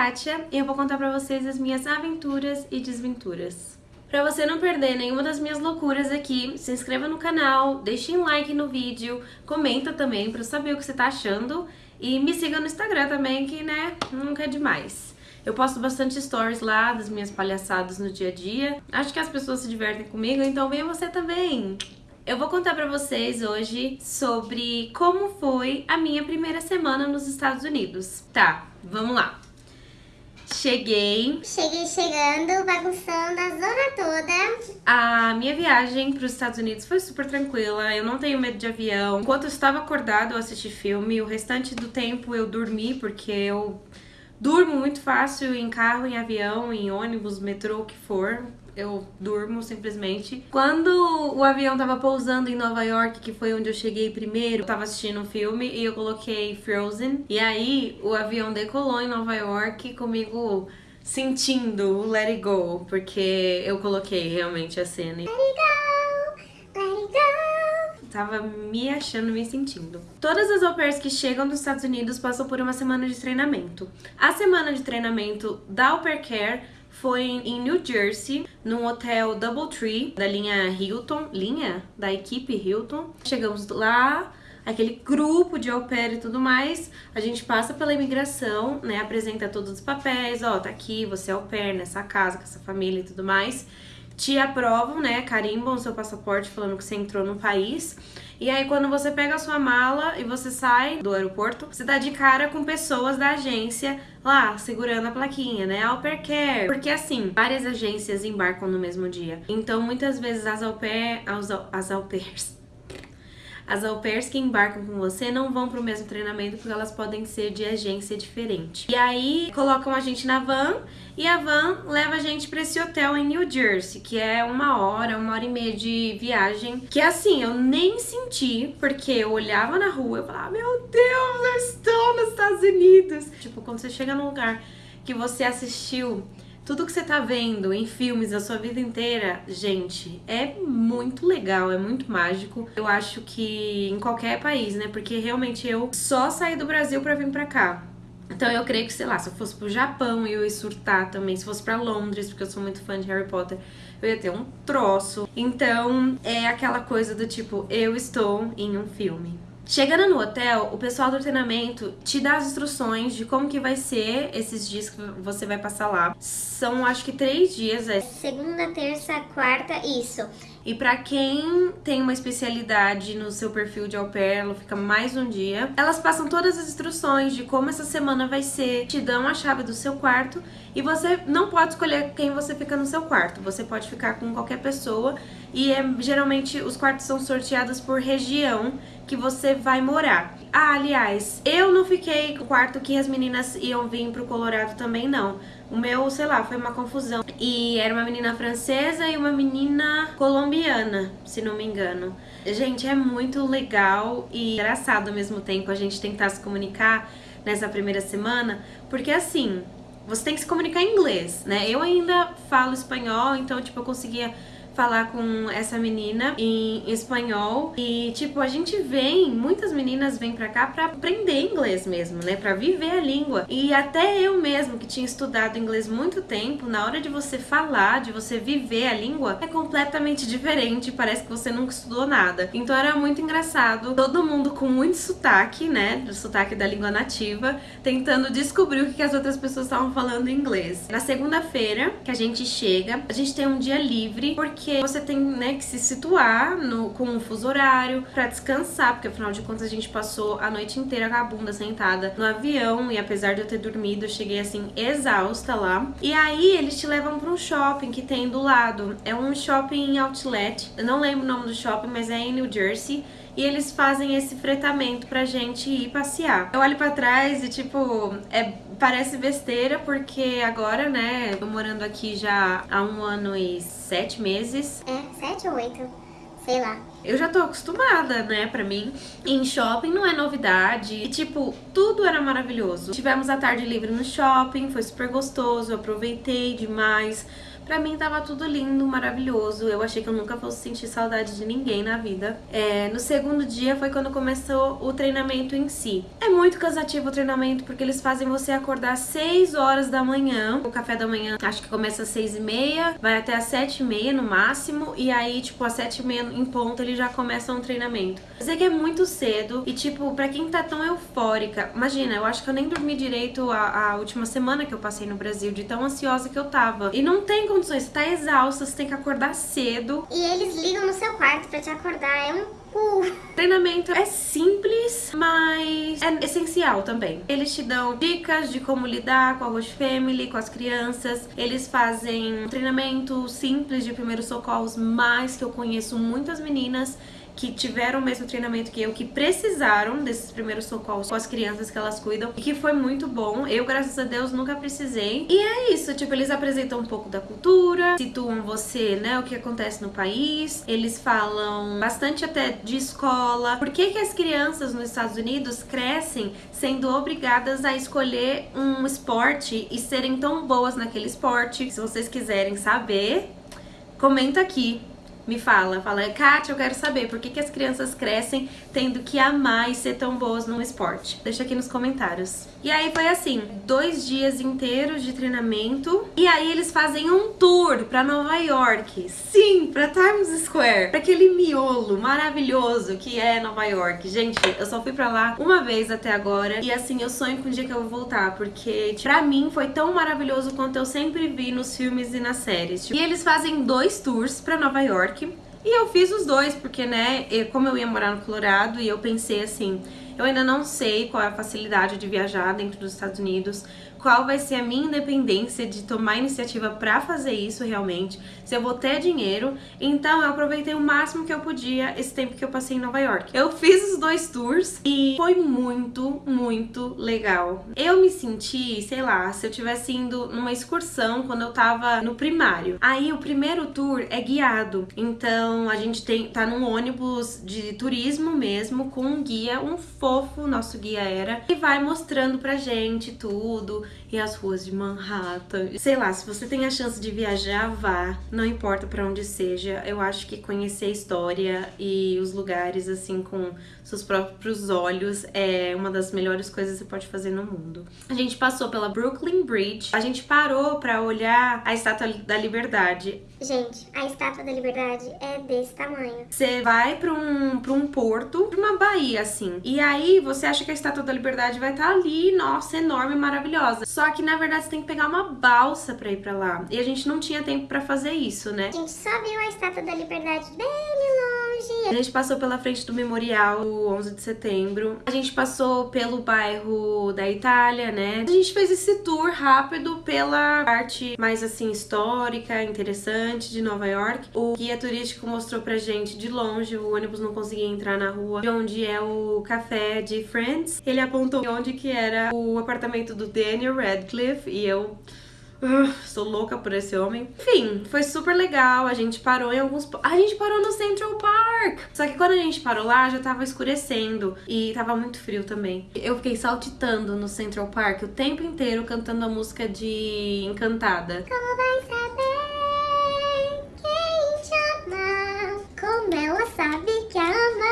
Kátia e eu vou contar pra vocês as minhas aventuras e desventuras. Pra você não perder nenhuma das minhas loucuras aqui, se inscreva no canal, deixe um like no vídeo, comenta também pra eu saber o que você tá achando e me siga no Instagram também, que né, nunca é demais. Eu posto bastante stories lá das minhas palhaçadas no dia a dia. Acho que as pessoas se divertem comigo, então venha você também! Eu vou contar pra vocês hoje sobre como foi a minha primeira semana nos Estados Unidos. Tá, vamos lá. Cheguei. Cheguei chegando, bagunçando a zona toda. A minha viagem para os Estados Unidos foi super tranquila. Eu não tenho medo de avião. Enquanto eu estava acordado, eu assisti filme. O restante do tempo eu dormi, porque eu durmo muito fácil em carro, em avião, em ônibus, metrô, o que for eu durmo simplesmente. Quando o avião tava pousando em Nova York, que foi onde eu cheguei primeiro, eu tava assistindo um filme e eu coloquei Frozen. E aí o avião decolou em Nova York comigo sentindo o Let It Go, porque eu coloquei realmente a cena. Let it go, let it go. Tava me achando, me sentindo. Todas as au pairs que chegam dos Estados Unidos passam por uma semana de treinamento. A semana de treinamento da Au Pair Care foi em New Jersey, num hotel Doubletree, da linha Hilton, linha da equipe Hilton. Chegamos lá, aquele grupo de au pair e tudo mais, a gente passa pela imigração, né, apresenta todos os papéis, ó, tá aqui, você é au pair nessa casa, com essa família e tudo mais te aprovam, né, carimbam o seu passaporte falando que você entrou no país. E aí quando você pega a sua mala e você sai do aeroporto, você dá de cara com pessoas da agência lá, segurando a plaquinha, né, Au Pair Care. Porque assim, várias agências embarcam no mesmo dia. Então muitas vezes as au pair, as, as au pairs as au pairs que embarcam com você não vão pro mesmo treinamento porque elas podem ser de agência diferente. E aí colocam a gente na van e a van leva a gente pra esse hotel em New Jersey, que é uma hora, uma hora e meia de viagem. Que assim, eu nem senti, porque eu olhava na rua e falava, meu Deus, eu estou nos Estados Unidos. Tipo, quando você chega num lugar que você assistiu tudo que você tá vendo em filmes a sua vida inteira, gente, é muito legal, é muito mágico. Eu acho que em qualquer país, né? Porque realmente eu só saí do Brasil para vir para cá. Então eu creio que, sei lá, se eu fosse pro Japão eu ia surtar também, se fosse para Londres, porque eu sou muito fã de Harry Potter, eu ia ter um troço. Então é aquela coisa do tipo, eu estou em um filme. Chegando no hotel, o pessoal do treinamento te dá as instruções de como que vai ser esses dias que você vai passar lá. São, acho que, três dias. É. Segunda, terça, quarta, isso. E para quem tem uma especialidade no seu perfil de au pair, ela fica mais um dia. Elas passam todas as instruções de como essa semana vai ser, te dão a chave do seu quarto e você não pode escolher quem você fica no seu quarto. Você pode ficar com qualquer pessoa e é, geralmente os quartos são sorteados por região que você vai morar. Ah, aliás, eu não fiquei com o quarto que as meninas iam vir pro Colorado também, não. O meu, sei lá, foi uma confusão. E era uma menina francesa e uma menina colombiana, se não me engano. Gente, é muito legal e engraçado ao mesmo tempo a gente tentar se comunicar nessa primeira semana, porque assim, você tem que se comunicar em inglês, né? Eu ainda falo espanhol, então, tipo, eu conseguia falar com essa menina em espanhol. E tipo a gente vem, muitas meninas vêm pra cá pra aprender inglês mesmo, né, pra viver a língua. E até eu mesmo que tinha estudado inglês muito tempo, na hora de você falar, de você viver a língua, é completamente diferente, parece que você nunca estudou nada. Então era muito engraçado, todo mundo com muito sotaque, né, do sotaque da língua nativa, tentando descobrir o que as outras pessoas estavam falando em inglês. Na segunda-feira que a gente chega, a gente tem um dia livre porque porque você tem né, que se situar no, com um fuso horário para descansar, porque afinal de contas a gente passou a noite inteira com a bunda sentada no avião e apesar de eu ter dormido, eu cheguei assim exausta lá. E aí eles te levam para um shopping que tem do lado. É um shopping outlet, eu não lembro o nome do shopping, mas é em New Jersey e eles fazem esse fretamento pra gente ir passear. Eu olho pra trás e, tipo, é, parece besteira porque agora, né, tô morando aqui já há um ano e sete meses. É, sete ou oito, sei lá. Eu já tô acostumada, né, pra mim. Em shopping não é novidade. E, tipo, tudo era maravilhoso. Tivemos a tarde livre no shopping, foi super gostoso, eu aproveitei demais. Pra mim tava tudo lindo, maravilhoso. Eu achei que eu nunca fosse sentir saudade de ninguém na vida. É, no segundo dia foi quando começou o treinamento em si. É muito cansativo o treinamento porque eles fazem você acordar às 6 horas da manhã. O café da manhã acho que começa às 6 e meia, vai até às 7 e meia no máximo. E aí, tipo, às 7 e meia em ponto já começam o treinamento. Eu sei que é muito cedo e, tipo, pra quem tá tão eufórica, imagina, eu acho que eu nem dormi direito a, a última semana que eu passei no Brasil, de tão ansiosa que eu tava. E não tem condições, você tá exausta, você tem que acordar cedo. E eles ligam no seu quarto pra te acordar, é um Treinamento é simples, mas é essencial também. Eles te dão dicas de como lidar com a Roche Family, com as crianças. Eles fazem um treinamento simples de primeiros socorros, mas que eu conheço muitas meninas que tiveram o mesmo treinamento que eu, que precisaram desses primeiros socorros com as crianças que elas cuidam e que foi muito bom. Eu, graças a Deus, nunca precisei. E é isso, tipo, eles apresentam um pouco da cultura, situam você, né, o que acontece no país. Eles falam bastante até de escola. Por que que as crianças nos Estados Unidos crescem sendo obrigadas a escolher um esporte e serem tão boas naquele esporte? Se vocês quiserem saber, comenta aqui me fala, fala, Kátia, eu quero saber por que, que as crianças crescem tendo que amar e ser tão boas num esporte. Deixa aqui nos comentários. E aí foi assim, dois dias inteiros de treinamento e aí eles fazem um tour pra Nova York. Sim, pra Times Square, pra aquele miolo maravilhoso que é Nova York. Gente, eu só fui pra lá uma vez até agora e assim, eu sonho com o dia que eu vou voltar, porque pra mim foi tão maravilhoso quanto eu sempre vi nos filmes e nas séries. E eles fazem dois tours pra Nova York e eu fiz os dois, porque, né, como eu ia morar no Colorado, e eu pensei assim, eu ainda não sei qual é a facilidade de viajar dentro dos Estados Unidos, qual vai ser a minha independência de tomar iniciativa para fazer isso realmente, se eu vou ter dinheiro. Então eu aproveitei o máximo que eu podia esse tempo que eu passei em Nova York. Eu fiz os dois tours e foi muito, muito legal. Eu me senti, sei lá, se eu tivesse indo numa excursão quando eu tava no primário. Aí o primeiro tour é guiado, então a gente tem tá num ônibus de turismo mesmo com um guia, um fofo, nosso guia era, e vai mostrando pra gente tudo e as ruas de Manhattan. Sei lá, se você tem a chance de viajar, vá. Não importa para onde seja. Eu acho que conhecer a história e os lugares assim com seus próprios olhos é uma das melhores coisas que você pode fazer no mundo. A gente passou pela Brooklyn Bridge. A gente parou para olhar a Estátua da Liberdade. Gente, a Estátua da Liberdade é desse tamanho. Você vai para um, pra um porto, pra uma baía, assim. E aí você acha que a Estátua da Liberdade vai estar tá ali, nossa, enorme, maravilhosa. Só que na verdade você tem que pegar uma balsa pra ir pra lá. E a gente não tinha tempo pra fazer isso, né? A gente só viu a Estátua da Liberdade bem longe. A gente passou pela frente do memorial 11 de setembro. A gente passou pelo bairro da Itália, né? A gente fez esse tour rápido pela parte mais assim histórica, interessante de Nova York. O guia turístico mostrou pra gente de longe, o ônibus não conseguia entrar na rua, de onde é o café de Friends. Ele apontou onde que era o apartamento do Daniel Radcliffe e eu Uh, sou louca por esse homem. Enfim, foi super legal. A gente parou em alguns. A gente parou no Central Park. Só que quando a gente parou lá, já tava escurecendo. E tava muito frio também. Eu fiquei saltitando no Central Park o tempo inteiro cantando a música de Encantada. Como vai saber quem te ama? Como ela sabe que ama?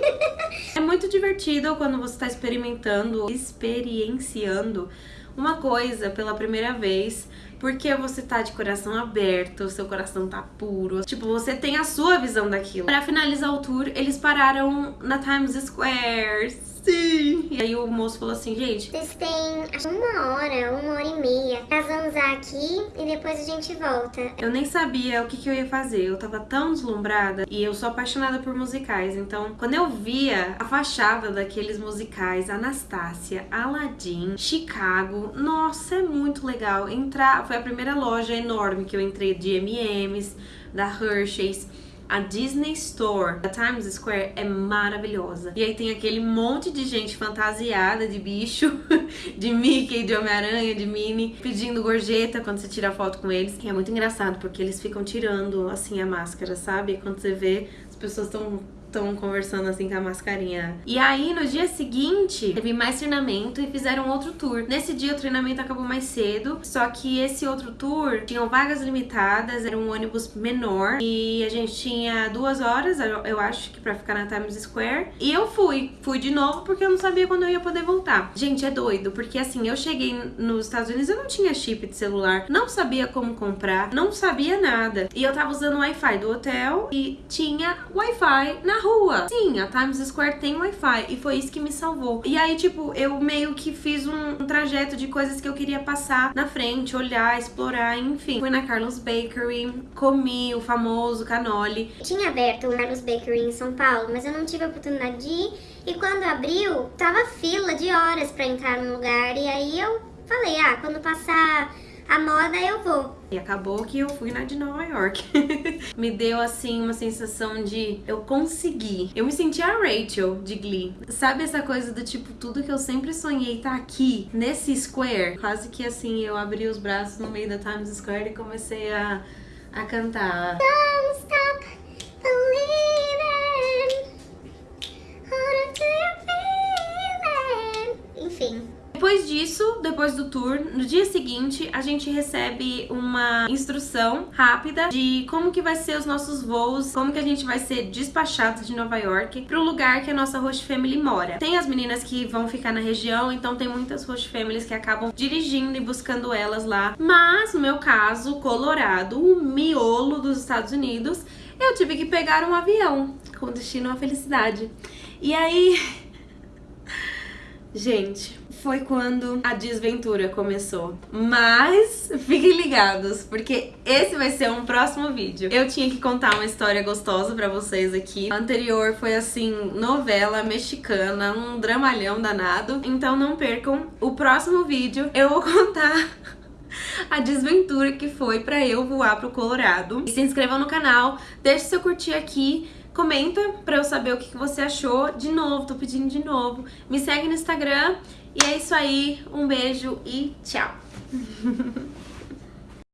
é muito divertido quando você tá experimentando, experienciando uma coisa pela primeira vez, porque você tá de coração aberto, seu coração tá puro. Tipo, você tem a sua visão daquilo. Para finalizar o tour, eles pararam na Times Square Sim! E aí o moço falou assim, gente... Vocês têm acho, uma hora, uma hora e meia pra zanzar aqui e depois a gente volta. Eu nem sabia o que, que eu ia fazer. Eu tava tão deslumbrada e eu sou apaixonada por musicais. Então, quando eu via a fachada daqueles musicais, Anastácia, Aladdin, Chicago, nossa, é muito legal. Entrar... Foi a primeira loja enorme que eu entrei de M&M's, da Hershey's. A Disney Store da Times Square é maravilhosa. E aí tem aquele monte de gente fantasiada de bicho, de Mickey, de Homem-Aranha, de Minnie, pedindo gorjeta quando você tira foto com eles. E é muito engraçado porque eles ficam tirando assim a máscara, sabe? E quando você vê, as as pessoas estão estão conversando assim com a mascarinha. E aí, no dia seguinte, teve mais treinamento e fizeram outro tour. Nesse dia, o treinamento acabou mais cedo, só que esse outro tour tinham vagas limitadas, era um ônibus menor e a gente tinha duas horas, eu acho que pra ficar na Times Square. E eu fui, fui de novo porque eu não sabia quando eu ia poder voltar. Gente, é doido, porque assim, eu cheguei nos Estados Unidos, eu não tinha chip de celular, não sabia como comprar, não sabia nada. E eu tava usando o Wi-Fi do hotel e tinha Wi-Fi na rua. Sim, a Times Square tem Wi-Fi e foi isso que me salvou. E aí, tipo, eu meio que fiz um, um trajeto de coisas que eu queria passar na frente, olhar, explorar, enfim. Fui na Carlos Bakery, comi o famoso canoli. Tinha aberto o Carlos Bakery em São Paulo, mas eu não tive a oportunidade de ir. E quando abriu, tava fila de horas para entrar no lugar. E aí eu falei, ah, quando passar a moda eu vou. E acabou que eu fui na de Nova York. me deu assim uma sensação de eu consegui. Eu me senti a Rachel de Glee. Sabe essa coisa do tipo, tudo que eu sempre sonhei tá aqui, nesse square? Quase que assim, eu abri os braços no meio da Times Square e comecei a, a cantar. Don't stop believing. Depois do tour, no dia seguinte, a gente recebe uma instrução rápida de como que vai ser os nossos voos, como que a gente vai ser despachado de Nova York pro lugar que a nossa host family mora. Tem as meninas que vão ficar na região, então tem muitas host families que acabam dirigindo e buscando elas lá. Mas, no meu caso, Colorado, o miolo dos Estados Unidos, eu tive que pegar um avião com destino à felicidade. E aí... Gente, foi quando a desventura começou. Mas fiquem ligados, porque esse vai ser um próximo vídeo. Eu tinha que contar uma história gostosa pra vocês aqui. A anterior foi assim, novela mexicana, um dramalhão danado. Então não percam o próximo vídeo. Eu vou contar a desventura que foi pra eu voar pro Colorado. E se inscrevam no canal, deixe seu curtir aqui, comenta pra eu saber o que você achou. De novo, tô pedindo de novo. Me segue no Instagram e é isso aí, um beijo e tchau!